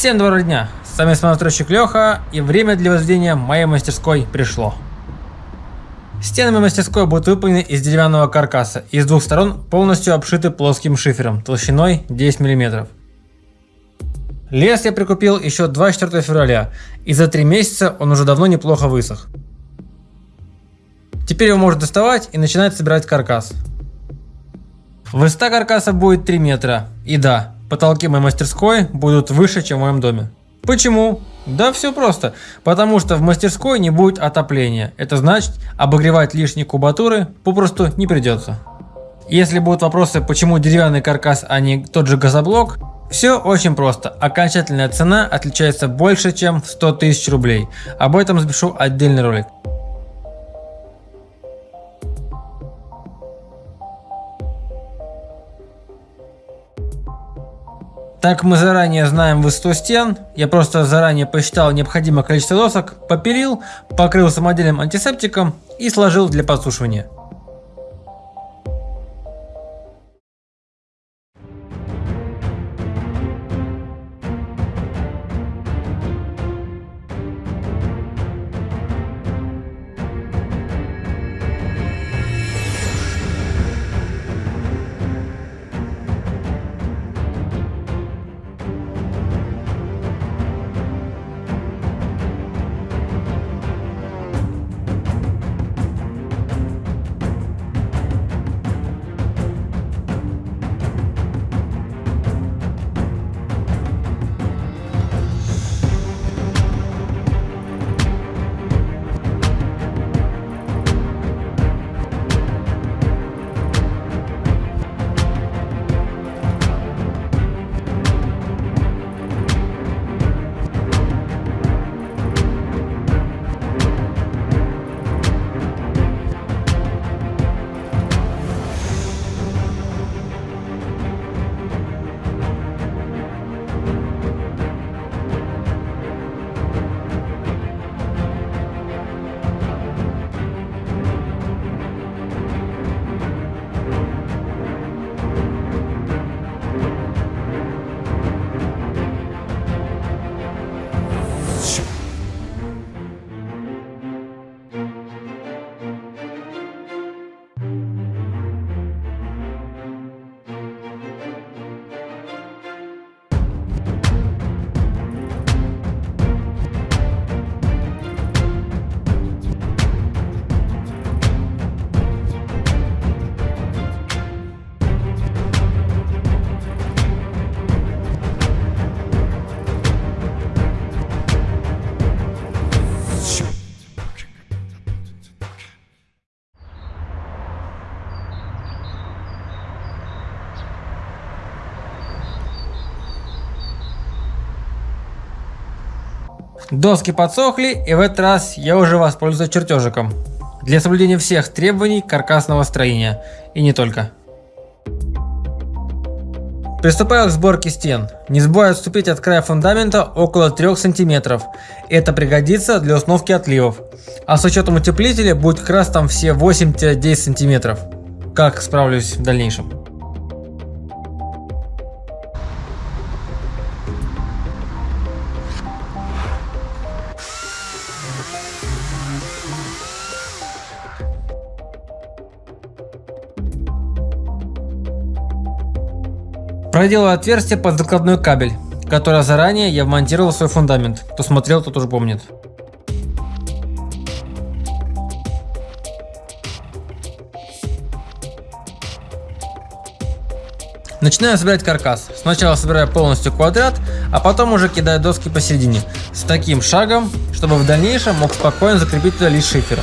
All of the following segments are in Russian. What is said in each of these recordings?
Всем доброго дня! С вами смотрщик Леха, и время для возведения моей мастерской пришло. Стены моей мастерской будут выполнены из деревянного каркаса и с двух сторон полностью обшиты плоским шифером толщиной 10 мм. Лес я прикупил еще 24 февраля, и за 3 месяца он уже давно неплохо высох. Теперь его можно доставать и начинать собирать каркас. Высота каркаса будет 3 метра, и да, потолки моей мастерской будут выше, чем в моем доме. Почему? Да все просто. Потому что в мастерской не будет отопления. Это значит, обогревать лишние кубатуры попросту не придется. Если будут вопросы, почему деревянный каркас, а не тот же газоблок, все очень просто. Окончательная цена отличается больше, чем в 100 тысяч рублей. Об этом запишу отдельный ролик. Так мы заранее знаем высоту стен, я просто заранее посчитал необходимое количество досок, попилил, покрыл самодельным антисептиком и сложил для подсушивания. Доски подсохли и в этот раз я уже воспользуюсь чертежиком. Для соблюдения всех требований каркасного строения. И не только. Приступаю к сборке стен. Не забываю отступить от края фундамента около 3 см. Это пригодится для установки отливов. А с учетом утеплителя будет как раз там все 8-10 см. Как справлюсь в дальнейшем. Проделал отверстие под закладной кабель, которое заранее я вмонтировал в свой фундамент. Кто смотрел, тот уже помнит. Начинаю собирать каркас. Сначала собираю полностью квадрат, а потом уже кидаю доски посередине. С таким шагом, чтобы в дальнейшем мог спокойно закрепить туда лист шифера.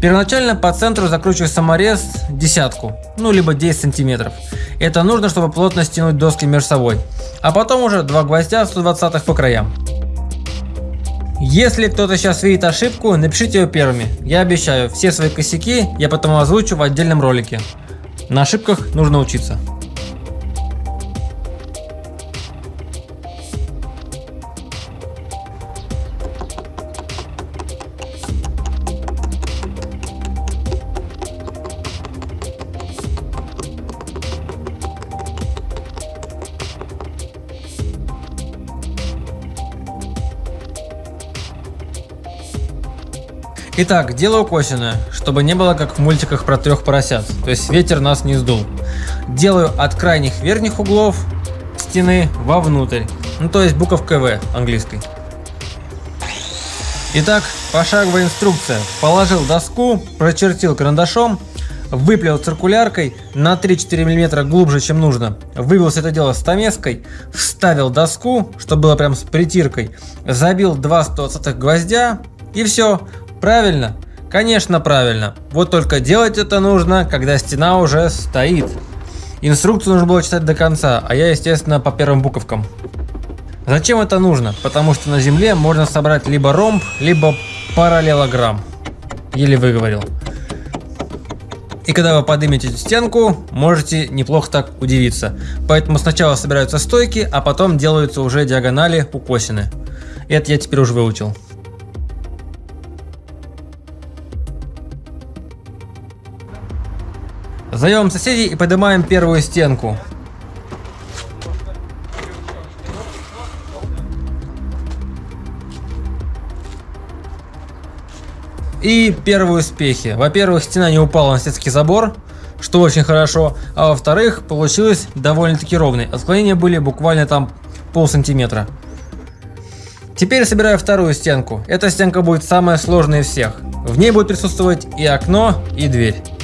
Первоначально по центру закручиваю саморез десятку, ну либо 10 сантиметров. Это нужно, чтобы плотно стянуть доски между собой. А потом уже два гвоздя 120 по краям. Если кто-то сейчас видит ошибку, напишите ее первыми. Я обещаю, все свои косяки я потом озвучу в отдельном ролике. На ошибках нужно учиться. Итак, делаю косвенное, чтобы не было как в мультиках про трех поросят, то есть ветер нас не сдул. Делаю от крайних верхних углов стены вовнутрь, ну то есть буковка В английской. Итак, пошаговая инструкция. Положил доску, прочертил карандашом, выплел циркуляркой на 3-4 мм глубже, чем нужно, выбил все это дело стамеской, вставил доску, чтобы было прям с притиркой, забил 2 120 гвоздя и все. Правильно? Конечно правильно. Вот только делать это нужно, когда стена уже стоит. Инструкцию нужно было читать до конца, а я, естественно, по первым буковкам. Зачем это нужно? Потому что на земле можно собрать либо ромб, либо параллелограмм. Еле выговорил. И когда вы поднимете стенку, можете неплохо так удивиться. Поэтому сначала собираются стойки, а потом делаются уже диагонали укосины. Это я теперь уже выучил. Зовем соседей и поднимаем первую стенку. И первые успехи. Во-первых, стена не упала на соседский забор, что очень хорошо. А во-вторых, получилось довольно-таки ровной. Отклонения были буквально там пол сантиметра. Теперь собираю вторую стенку. Эта стенка будет самая сложная из всех. В ней будет присутствовать и окно, и дверь.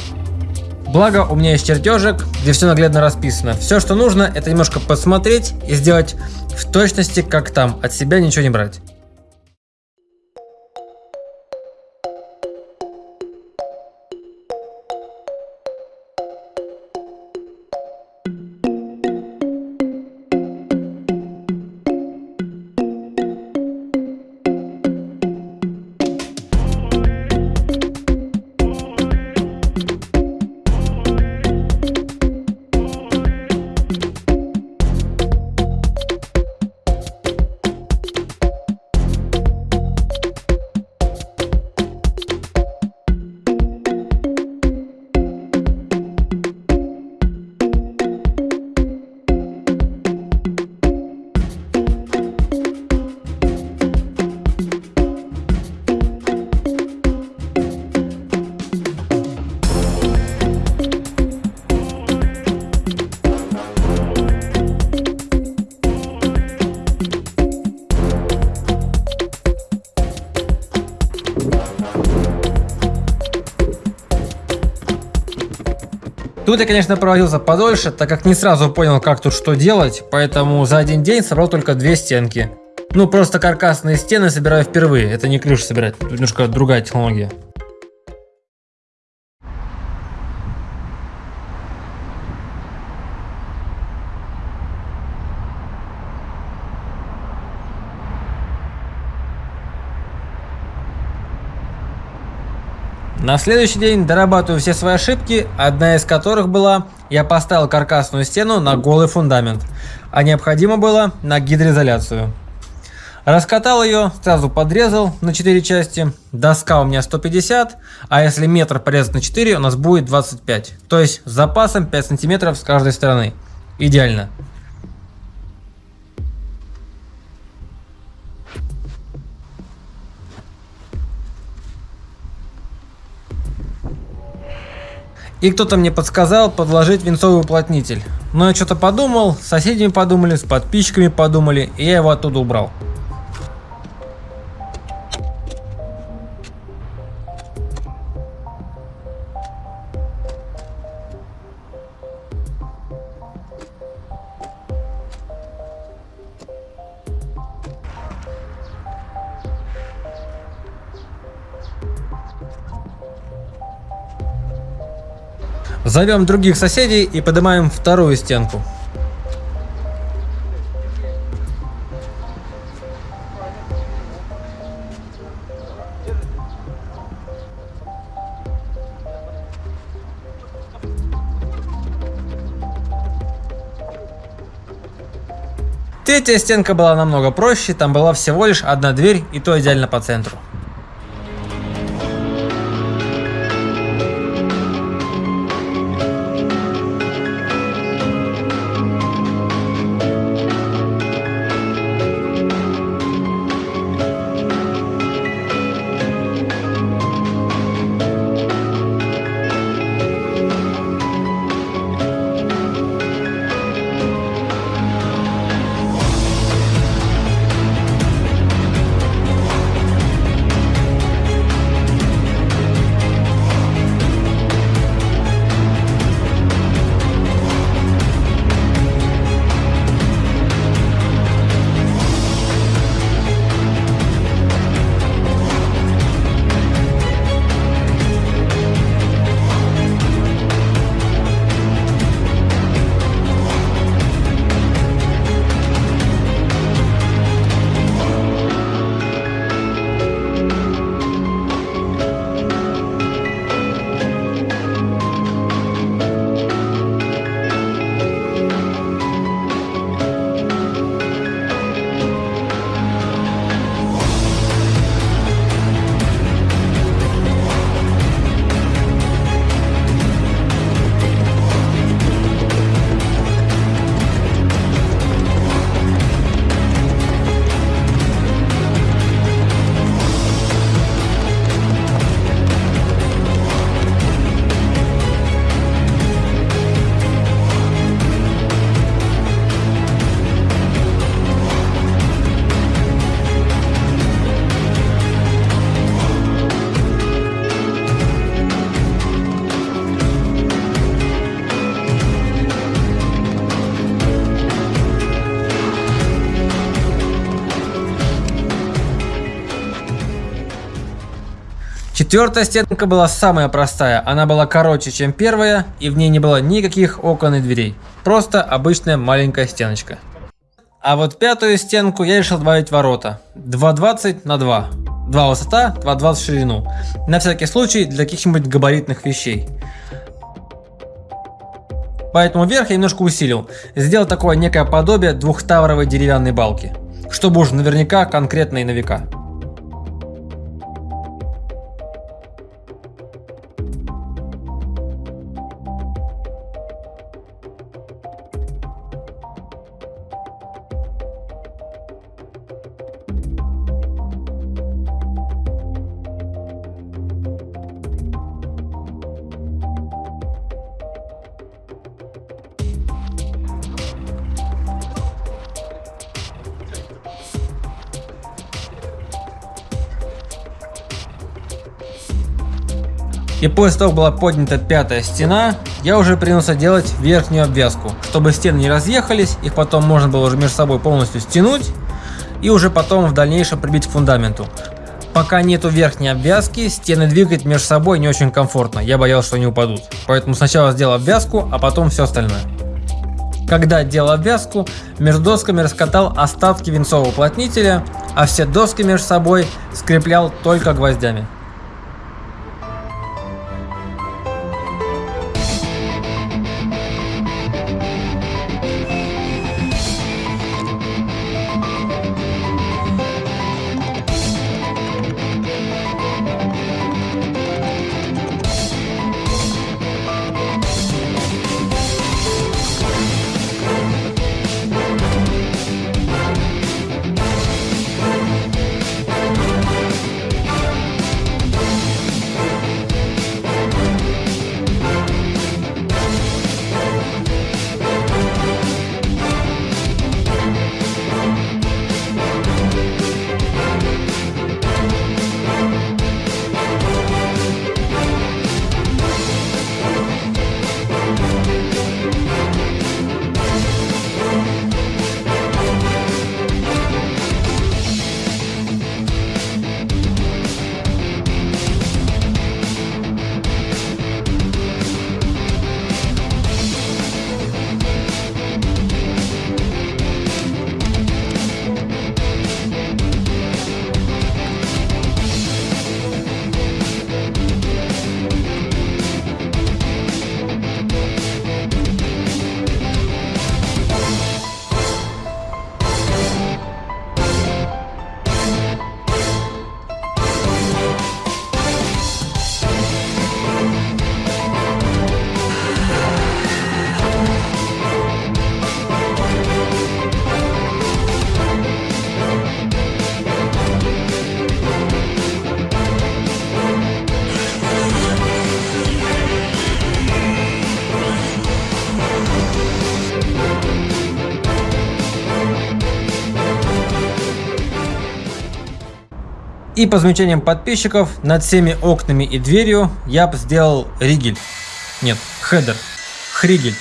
Благо у меня есть чертежик, где все наглядно расписано. Все, что нужно, это немножко посмотреть и сделать в точности, как там. От себя ничего не брать. Тут я, конечно, проводился подольше, так как не сразу понял, как тут что делать, поэтому за один день собрал только две стенки. Ну, просто каркасные стены собираю впервые, это не крышу собирать, тут немножко другая технология. На следующий день дорабатываю все свои ошибки, одна из которых была, я поставил каркасную стену на голый фундамент, а необходимо было на гидроизоляцию. Раскатал ее, сразу подрезал на 4 части, доска у меня 150, а если метр порезать на 4, у нас будет 25, то есть с запасом 5 сантиметров с каждой стороны. Идеально. И кто-то мне подсказал подложить венцовый уплотнитель. Но я что-то подумал, с соседями подумали, с подписчиками подумали, и я его оттуда убрал. Зовем других соседей и поднимаем вторую стенку. Третья стенка была намного проще, там была всего лишь одна дверь и то идеально по центру. Четвертая стенка была самая простая, она была короче, чем первая, и в ней не было никаких окон и дверей. Просто обычная маленькая стеночка. А вот пятую стенку я решил добавить ворота. 2,20 на 2. 2 высота, 2,20 ширину. На всякий случай для каких-нибудь габаритных вещей. Поэтому верх я немножко усилил. Сделал такое некое подобие двухтавровой деревянной балки. Чтобы уж наверняка конкретно и на века. И после того, как была поднята пятая стена, я уже принялся делать верхнюю обвязку, чтобы стены не разъехались, их потом можно было уже между собой полностью стянуть и уже потом в дальнейшем прибить к фундаменту. Пока нету верхней обвязки, стены двигать между собой не очень комфортно, я боялся, что они упадут. Поэтому сначала сделал обвязку, а потом все остальное. Когда делал обвязку, между досками раскатал остатки венцового уплотнителя, а все доски между собой скреплял только гвоздями. И по замечаниям подписчиков, над всеми окнами и дверью я бы сделал ригель. Нет, хедер. Хригель.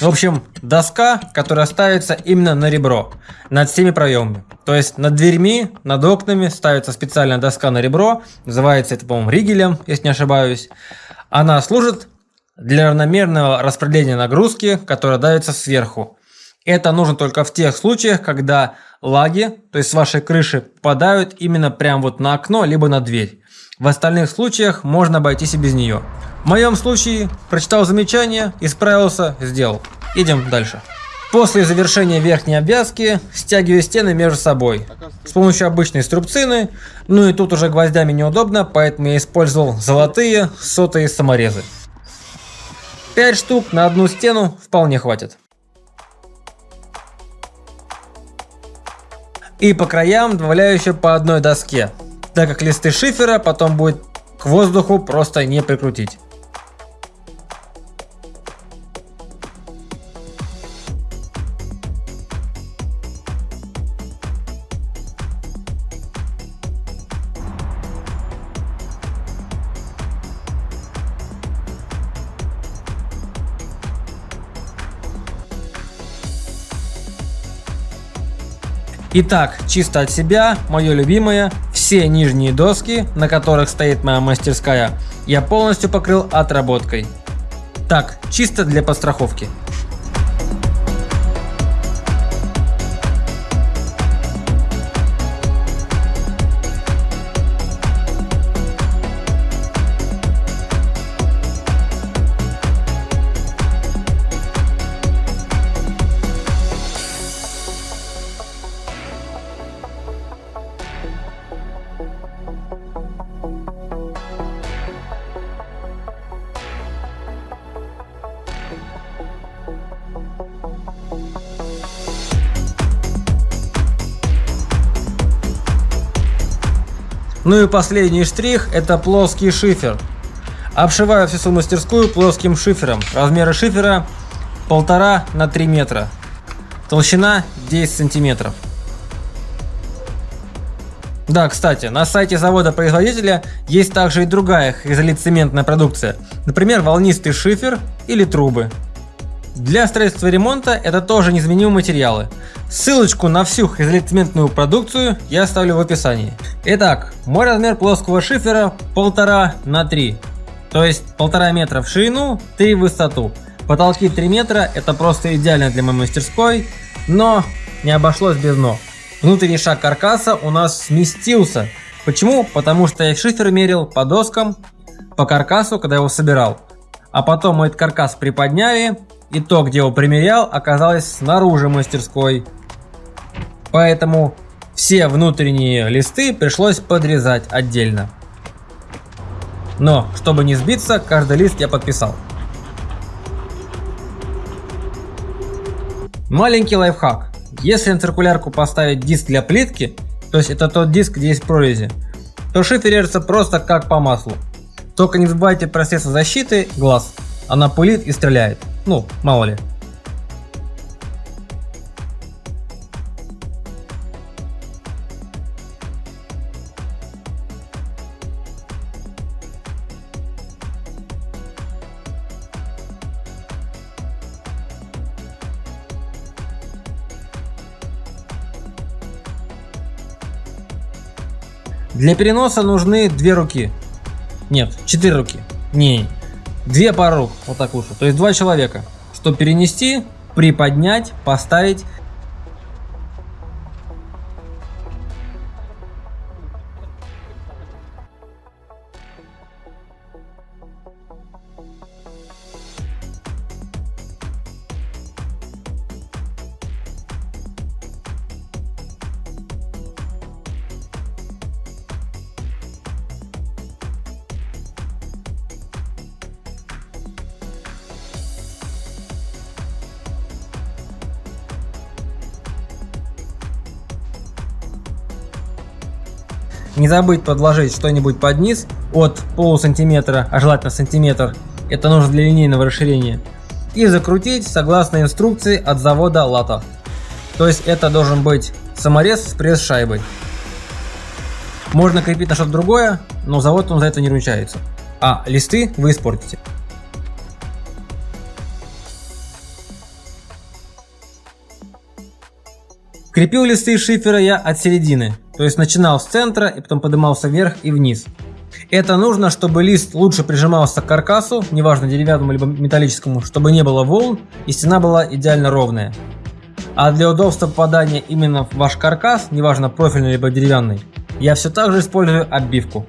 В общем, доска, которая ставится именно на ребро, над всеми проемами. То есть над дверьми, над окнами ставится специальная доска на ребро, называется это, по-моему, ригелем, если не ошибаюсь. Она служит для равномерного распределения нагрузки, которая давится сверху. Это нужно только в тех случаях, когда лаги, то есть с вашей крыши, попадают именно прям вот на окно, либо на дверь. В остальных случаях можно обойтись и без нее. В моем случае прочитал замечание, исправился, сделал. Идем дальше. После завершения верхней обвязки стягиваю стены между собой с помощью обычной струбцины, ну и тут уже гвоздями неудобно, поэтому я использовал золотые сотые саморезы. 5 штук на одну стену вполне хватит. И по краям добавляю еще по одной доске, так как листы шифера потом будет к воздуху просто не прикрутить. Итак, чисто от себя, мое любимое, все нижние доски, на которых стоит моя мастерская, я полностью покрыл отработкой. Так, чисто для подстраховки. Ну и последний штрих это плоский шифер. Обшиваю всю свою мастерскую плоским шифером. Размеры шифера 1,5 на 3 метра. Толщина 10 сантиметров. Да, кстати, на сайте завода-производителя есть также и другая изолицементная продукция. Например, волнистый шифер или трубы. Для строительства и ремонта это тоже незаменимые материалы. Ссылочку на всю изолицементную продукцию я оставлю в описании. Итак, мой размер плоского шифера 1,5 на 3. То есть 1,5 метра в ширину, 3 в высоту. Потолки 3 метра, это просто идеально для моей мастерской, но не обошлось без но. Внутренний шаг каркаса у нас сместился. Почему? Потому что я шифер мерил по доскам, по каркасу, когда его собирал. А потом мы этот каркас приподняли, и то, где его примерял, оказалось снаружи мастерской. Поэтому все внутренние листы пришлось подрезать отдельно. Но, чтобы не сбиться, каждый лист я подписал. Маленький лайфхак. Если на циркулярку поставить диск для плитки, то есть это тот диск, где есть прорези, то шифер режется просто как по маслу. Только не забывайте про средства защиты глаз. Она пылит и стреляет. Ну, мало ли. Для переноса нужны две руки. Нет, четыре руки. Не, две пары рук, вот так лучше. То есть два человека. Чтобы перенести, приподнять, поставить Не забыть подложить что-нибудь под низ от полусантиметра, а желательно сантиметр. Это нужно для линейного расширения. И закрутить согласно инструкции от завода Лата. То есть это должен быть саморез с пресс-шайбой. Можно крепить на что-то другое, но завод он за это не ручается. А листы вы испортите. Крепил листы шифера я от середины, то есть начинал с центра и потом поднимался вверх и вниз. Это нужно, чтобы лист лучше прижимался к каркасу, неважно деревянному либо металлическому, чтобы не было волн и стена была идеально ровная. А для удобства попадания именно в ваш каркас, неважно профильный либо деревянный, я все так же использую оббивку.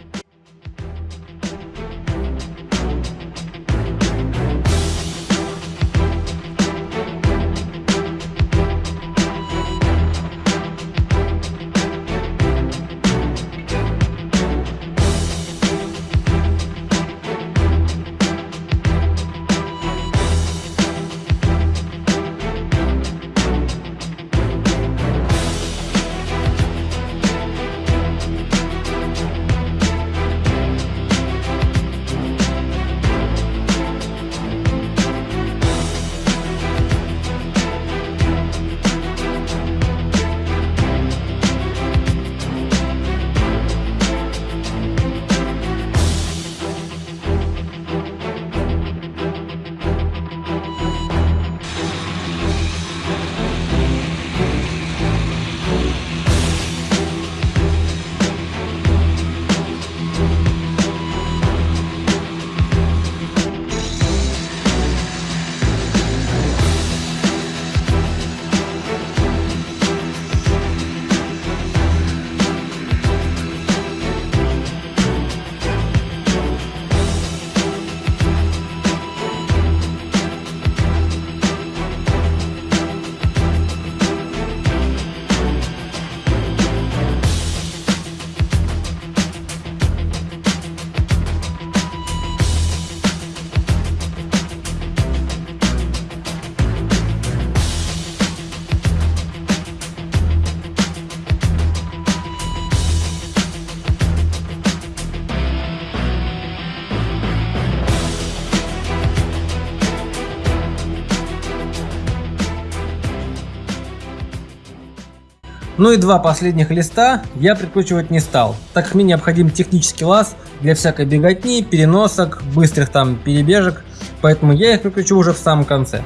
Ну и два последних листа я прикручивать не стал, так как мне необходим технический лаз для всякой беготни, переносок, быстрых там перебежек, поэтому я их прикручу уже в самом конце.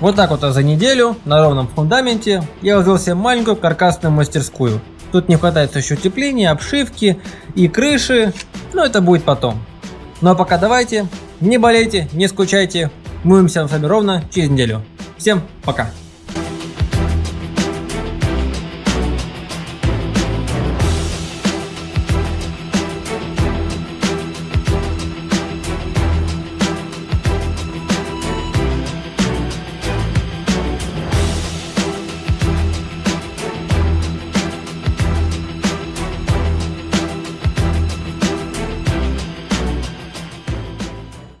Вот так вот за неделю на ровном фундаменте я возвел себе маленькую каркасную мастерскую. Тут не хватает еще утепления, обшивки и крыши, но это будет потом. Ну а пока давайте, не болейте, не скучайте, мы увидимся с вами ровно через неделю. Всем пока!